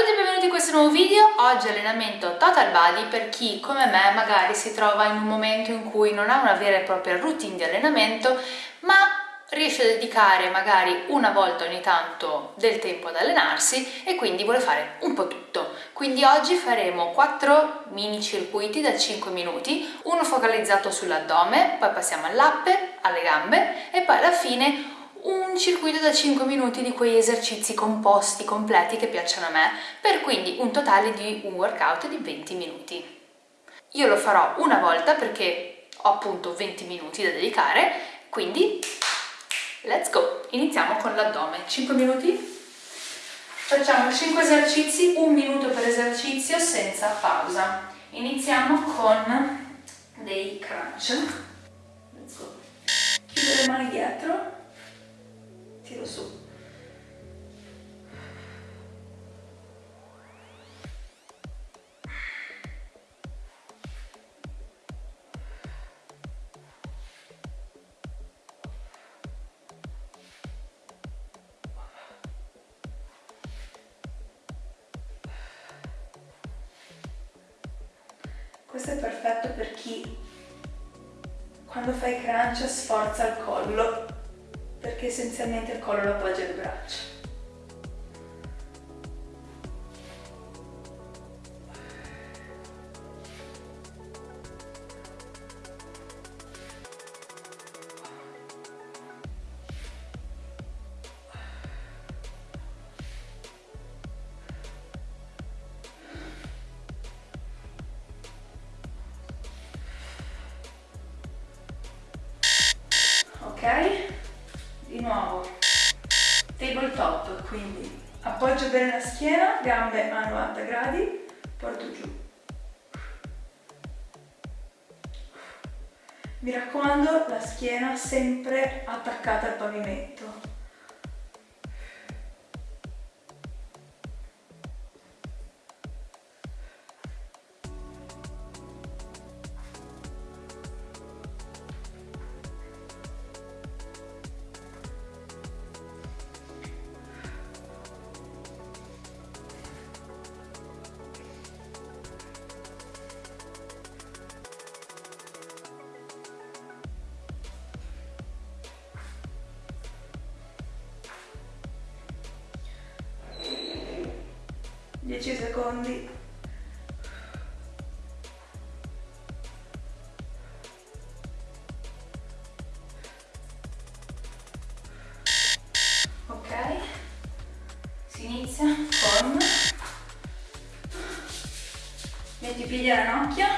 tutti e benvenuti in questo nuovo video, oggi allenamento total body per chi come me magari si trova in un momento in cui non ha una vera e propria routine di allenamento ma riesce a dedicare magari una volta ogni tanto del tempo ad allenarsi e quindi vuole fare un po' tutto. Quindi oggi faremo 4 mini circuiti da 5 minuti, uno focalizzato sull'addome, poi passiamo all'appe, alle gambe e poi alla fine un circuito da 5 minuti di quegli esercizi composti, completi che piacciono a me, per quindi un totale di un workout di 20 minuti. Io lo farò una volta perché ho appunto 20 minuti da dedicare, quindi let's go! Iniziamo con l'addome. 5 minuti? Facciamo 5 esercizi, un minuto per esercizio senza pausa. Iniziamo con dei crunch. Let's go. Chiudo le mani dietro tiro su. Questo è perfetto per chi quando fai crunch sforza il collo perché essenzialmente il collo lo appoggia alle braccia. Tabletop quindi appoggio bene la schiena gambe a 90 gradi porto giù. Mi raccomando la schiena sempre attaccata al pavimento inizia con metti i piedi alla ranocchia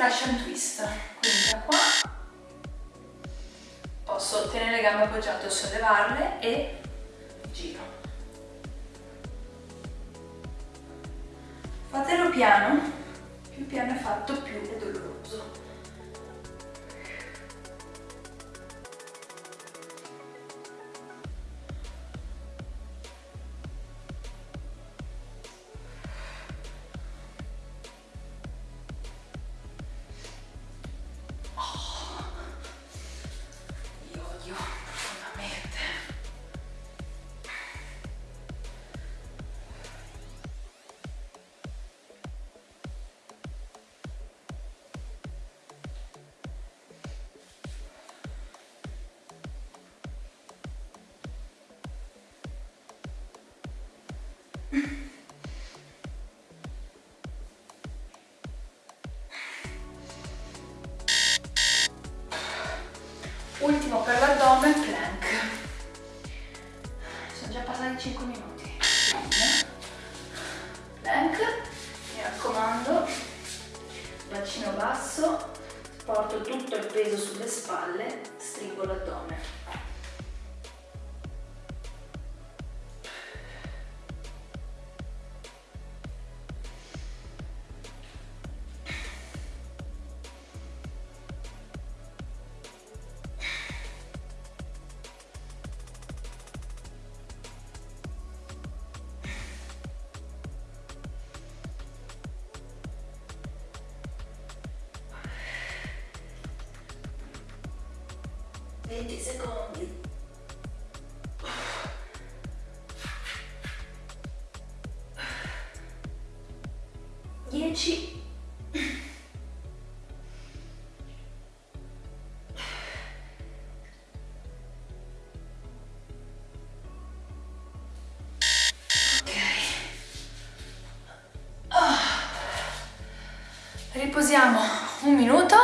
Russian twist. Quindi da qua posso tenere le gambe appoggiate o sollevarle e giro. Fatelo piano più piano è fatto più è doloroso riposiamo un minuto,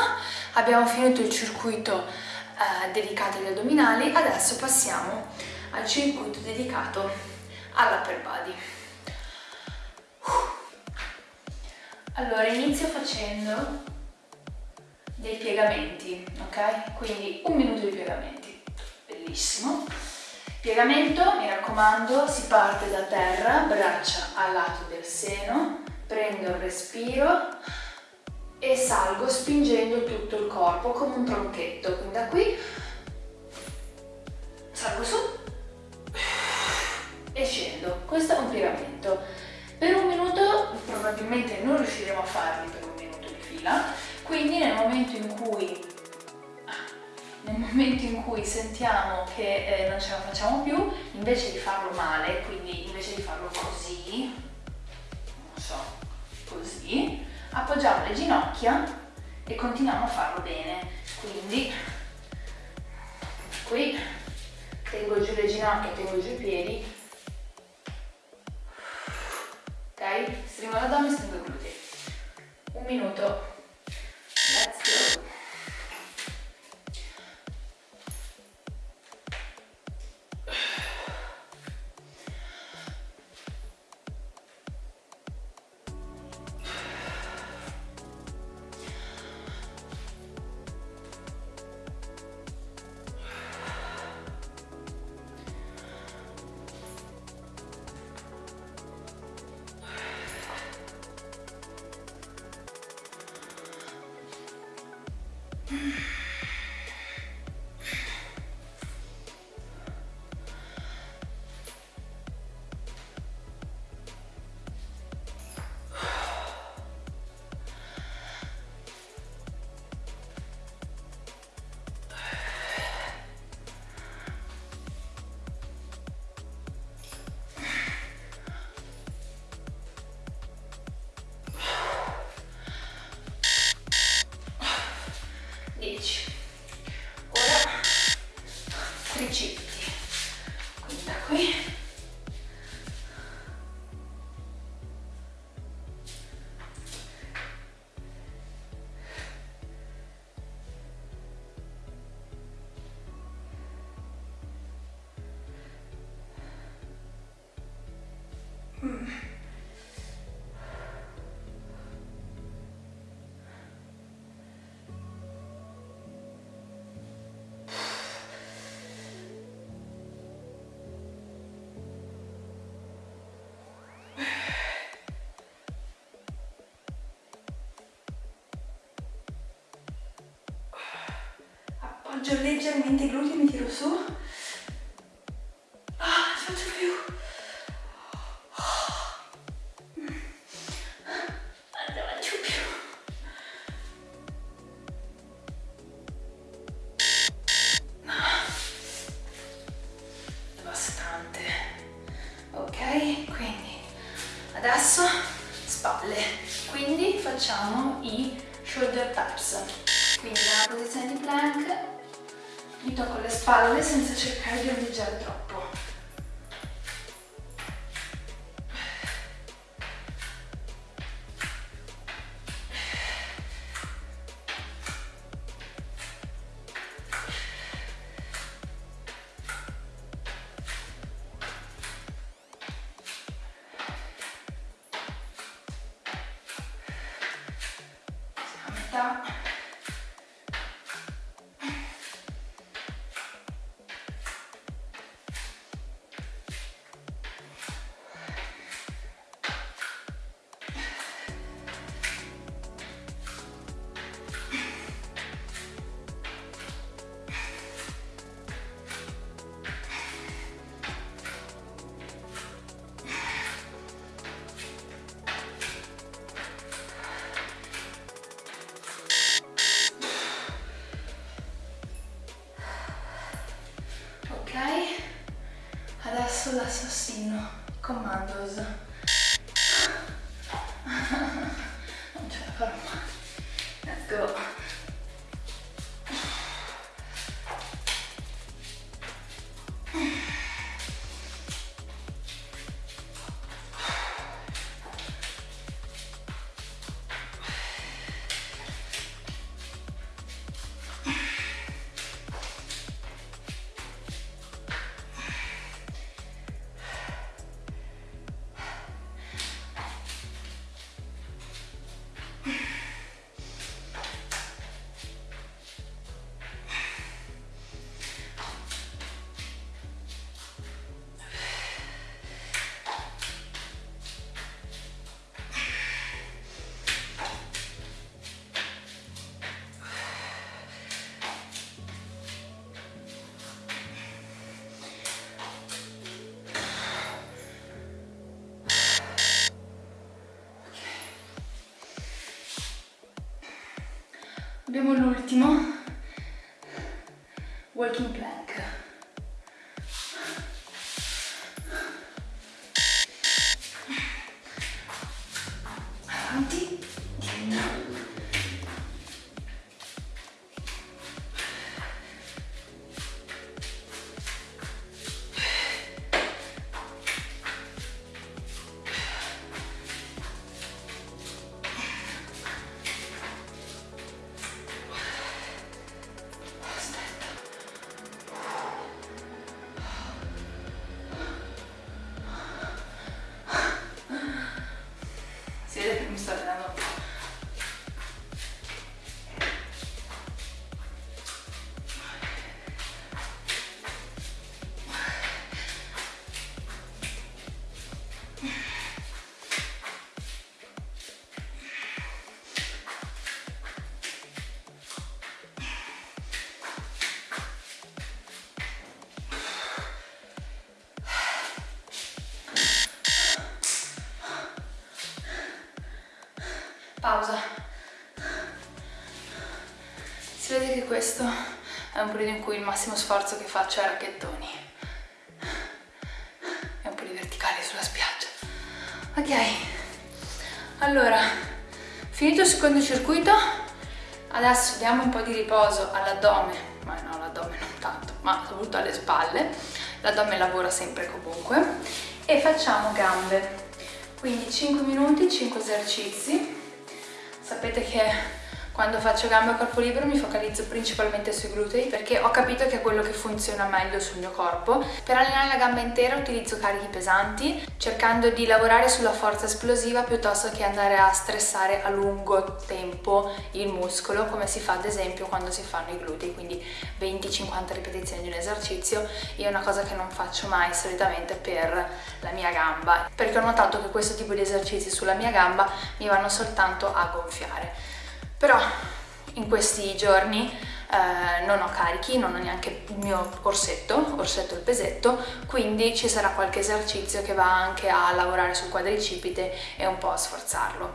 abbiamo finito il circuito dedicato agli addominali, adesso passiamo al circuito dedicato all'upper body. Allora, inizio facendo dei piegamenti, ok? Quindi un minuto di piegamenti, bellissimo. Piegamento, mi raccomando, si parte da terra, braccia al lato del seno, prendo il respiro, e salgo spingendo tutto il corpo come un tronchetto, quindi da qui salgo su e scendo, questo è un piegamento. Per un minuto probabilmente non riusciremo a farli per un minuto di fila, quindi nel momento in cui, nel momento in cui sentiamo che eh, non ce la facciamo più, invece di farlo male, quindi invece di farlo così, non so, così, appoggiamo le ginocchia e continuiamo a farlo bene. Quindi qui tengo giù le ginocchia, tengo giù i piedi. Ok? stringo l'addome, stringo i glutei. Un minuto Appoggio leggermente i glutei, mi tiro su. Ah, non faccio più. facciamo i shoulder taps quindi la posizione di plank mi tocco le spalle senza cercare di ondeggiare troppo. Abbiamo l'ultimo, walking plank. Questo è un periodo in cui il massimo sforzo che faccio è racchettoni. E un po' di verticali sulla spiaggia. Ok, allora, finito il secondo circuito, adesso diamo un po' di riposo all'addome, ma no, l'addome non tanto, ma soprattutto alle spalle, l'addome lavora sempre comunque, e facciamo gambe. Quindi 5 minuti, 5 esercizi, Sapete che quando faccio gambe a corpo libero mi focalizzo principalmente sui glutei perché ho capito che è quello che funziona meglio sul mio corpo. Per allenare la gamba intera utilizzo carichi pesanti cercando di lavorare sulla forza esplosiva piuttosto che andare a stressare a lungo tempo il muscolo come si fa ad esempio quando si fanno i glutei, quindi 20-50 ripetizioni di un esercizio. Io è una cosa che non faccio mai solitamente per la mia gamba perché ho notato che questo tipo di esercizi sulla mia gamba mi vanno soltanto a gonfiare però in questi giorni eh, non ho carichi, non ho neanche il mio orsetto, orsetto il pesetto, quindi ci sarà qualche esercizio che va anche a lavorare sul quadricipite e un po' a sforzarlo.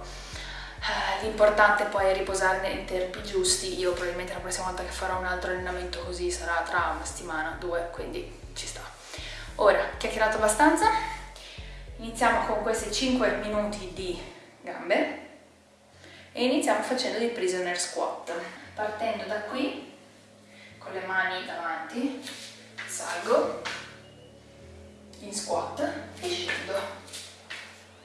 Eh, L'importante poi è riposare nei tempi giusti, io probabilmente la prossima volta che farò un altro allenamento così sarà tra una settimana, due, quindi ci sta. Ora, chiacchierato abbastanza, iniziamo con questi 5 minuti di gambe, e iniziamo facendo dei prisoner squat. Partendo da qui con le mani davanti salgo in squat e scendo.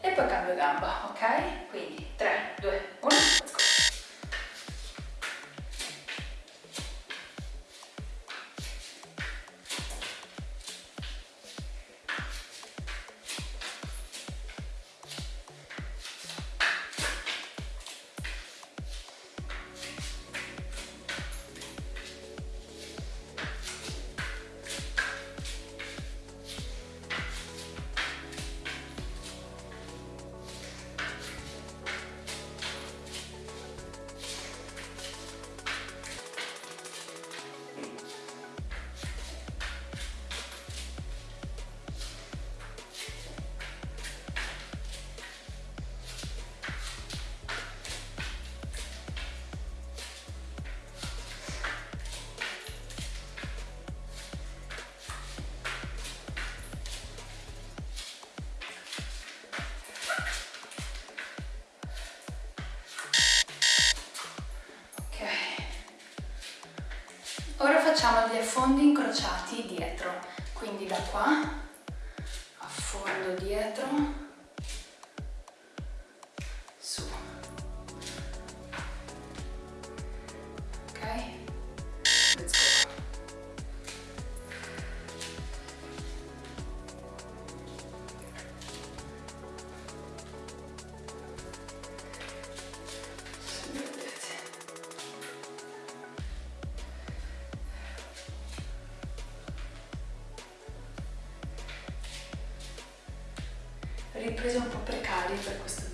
E poi cambio gamba ok? Quindi 3 2 1 Ora facciamo gli affondi incrociati dietro, quindi da qua, affondo dietro, riprese un po' precarie per questo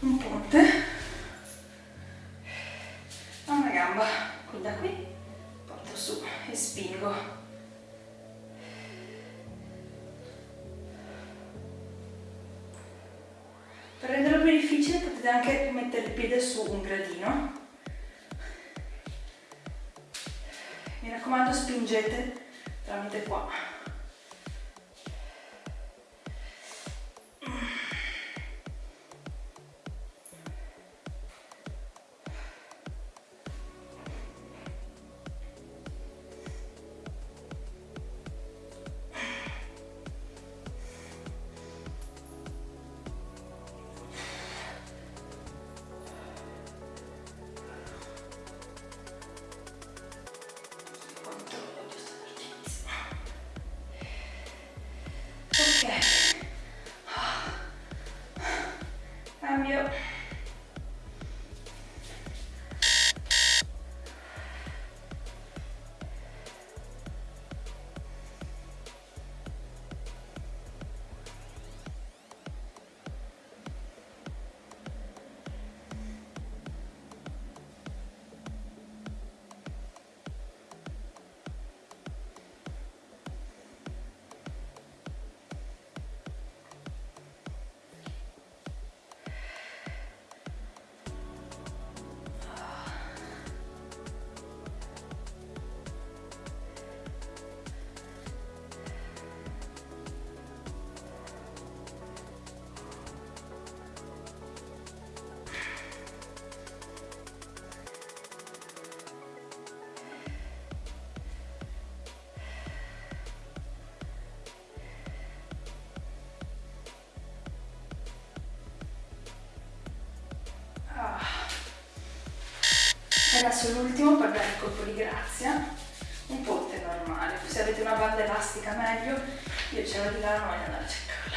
un ponte. A una gamba, qui da qui, porto su e spingo. Per renderlo più difficile potete anche mettere il piede su un gradino. Mi raccomando spingete tramite qua cambio Adesso l'ultimo per dare il colpo di grazia, un ponte normale, se avete una banda elastica meglio, io ce l'ho di là, non voglio andare a cercarla.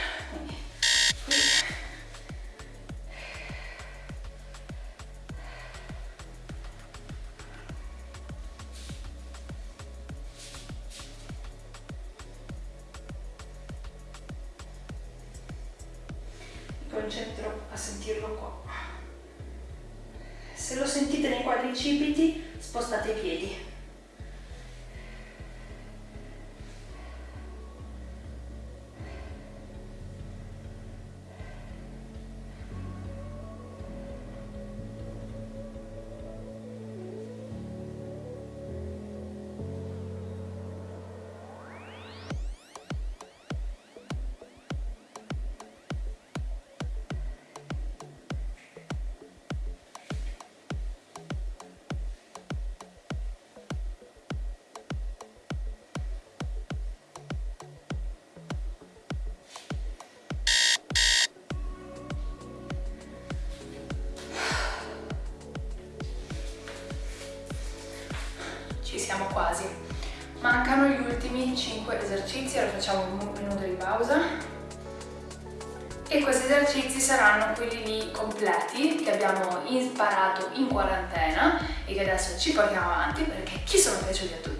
Gli ultimi 5 esercizi, ora facciamo un minuto di pausa e questi esercizi saranno quelli lì completi che abbiamo imparato in quarantena e che adesso ci portiamo avanti perché ci sono piaciuti a tutti.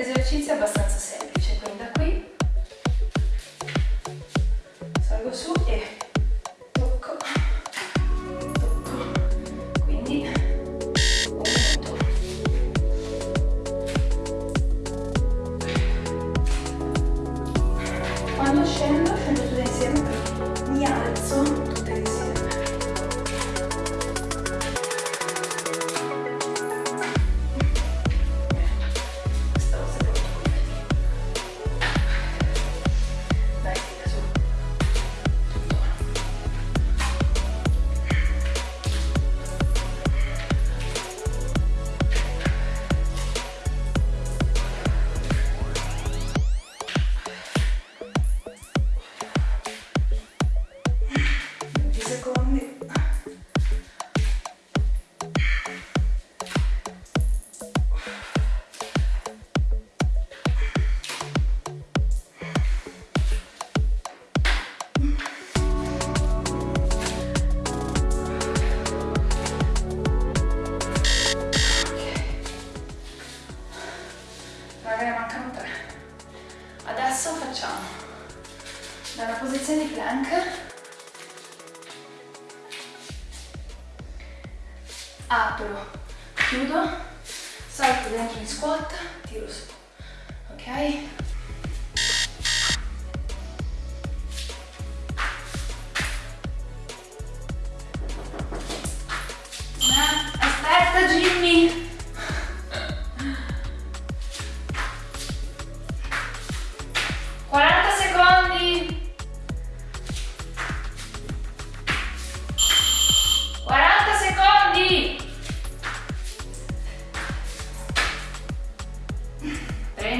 L'esercizio è abbastanza semplice, quindi da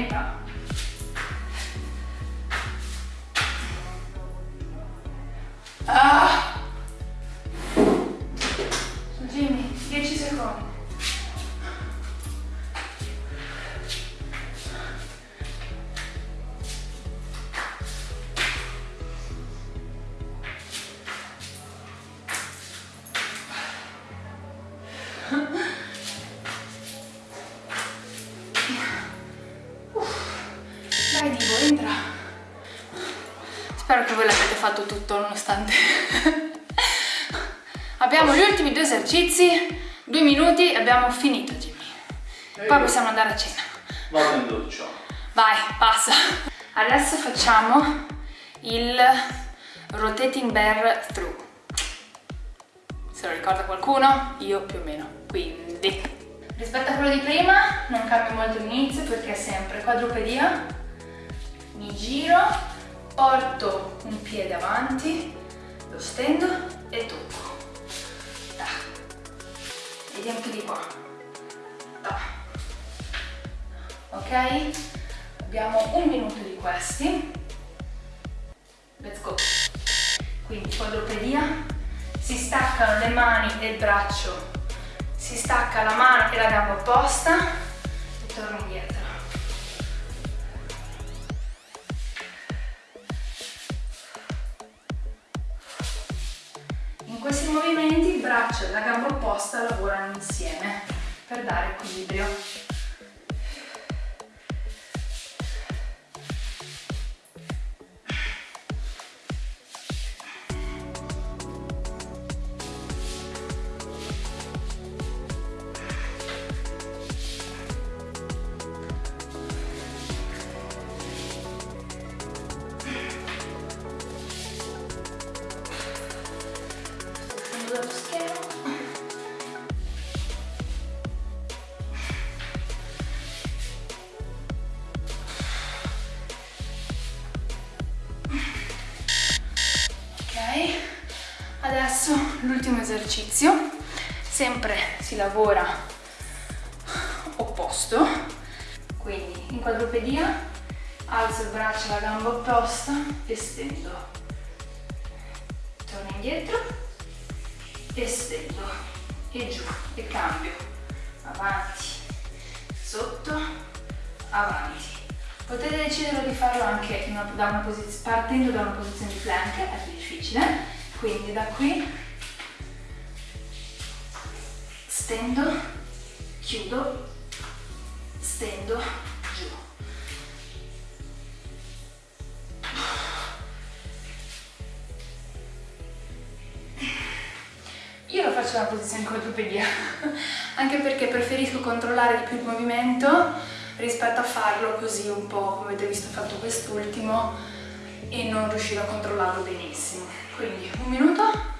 Venga. Spero che voi l'abbiate fatto tutto nonostante Abbiamo gli ultimi due esercizi, due minuti e abbiamo finito Jimmy. Poi possiamo andare a cena. Vado in doccia. Vai, passa. Adesso facciamo il rotating bear through. Se lo ricorda qualcuno? Io più o meno. Quindi, rispetto a quello di prima non cambia molto l'inizio perché è sempre quadrupedia, mi giro, porto un piede avanti, lo stendo e tocco. Da. Vediamo più di qua. Da. Ok? Abbiamo un minuto di questi. Let's go. Quindi quadrupedia, si staccano le mani e il braccio, si stacca la mano e la gamba opposta e torno indietro. Questi movimenti il braccio e la gamba opposta lavorano insieme per dare equilibrio. Esercizio, sempre si lavora opposto, quindi in quadrupedia alzo il braccio e la gamba opposta e stendo, torno indietro e stendo e giù e cambio, avanti, sotto, avanti. Potete decidere di farlo anche una, da una partendo da una posizione di plank, è più difficile, quindi da qui stendo, chiudo, stendo, giù. Io lo faccio nella posizione quadrupedia, anche perché preferisco controllare di più il movimento rispetto a farlo così un po' come avete visto fatto quest'ultimo e non riuscire a controllarlo benissimo. Quindi un minuto,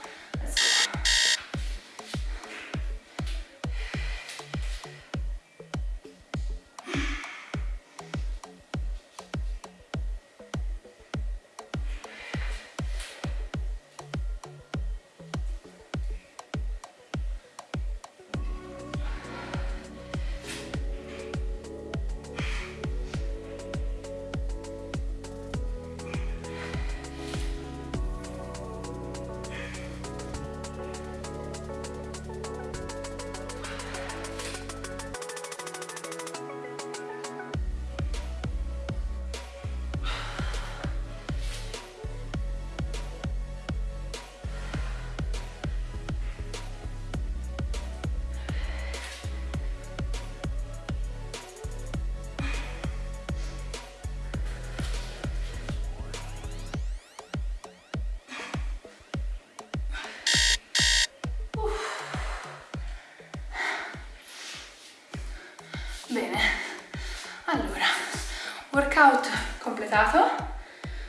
workout completato,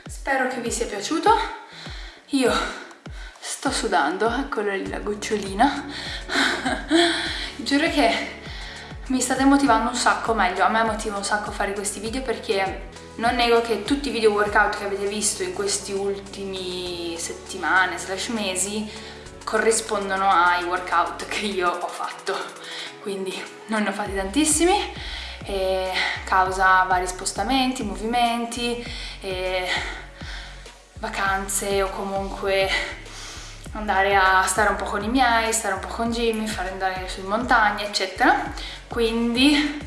spero che vi sia piaciuto, io sto sudando, eccola lì la gocciolina, giuro che mi state motivando un sacco, meglio, a me motiva un sacco fare questi video perché non nego che tutti i video workout che avete visto in questi ultimi settimane slash mesi corrispondono ai workout che io ho fatto. Quindi non ne ho fatti tantissimi e causa vari spostamenti, movimenti e vacanze o comunque andare a stare un po' con i miei, stare un po' con Jimmy, fare andare su in montagna eccetera quindi,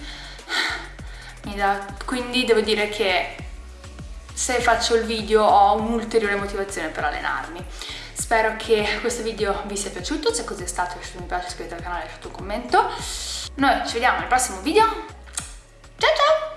da, quindi devo dire che se faccio il video ho un'ulteriore motivazione per allenarmi Spero che questo video vi sia piaciuto, se così è stato lasciate un mi piace, iscrivetevi al canale, lasciate un commento. Noi ci vediamo nel prossimo video. Tchau, tchau!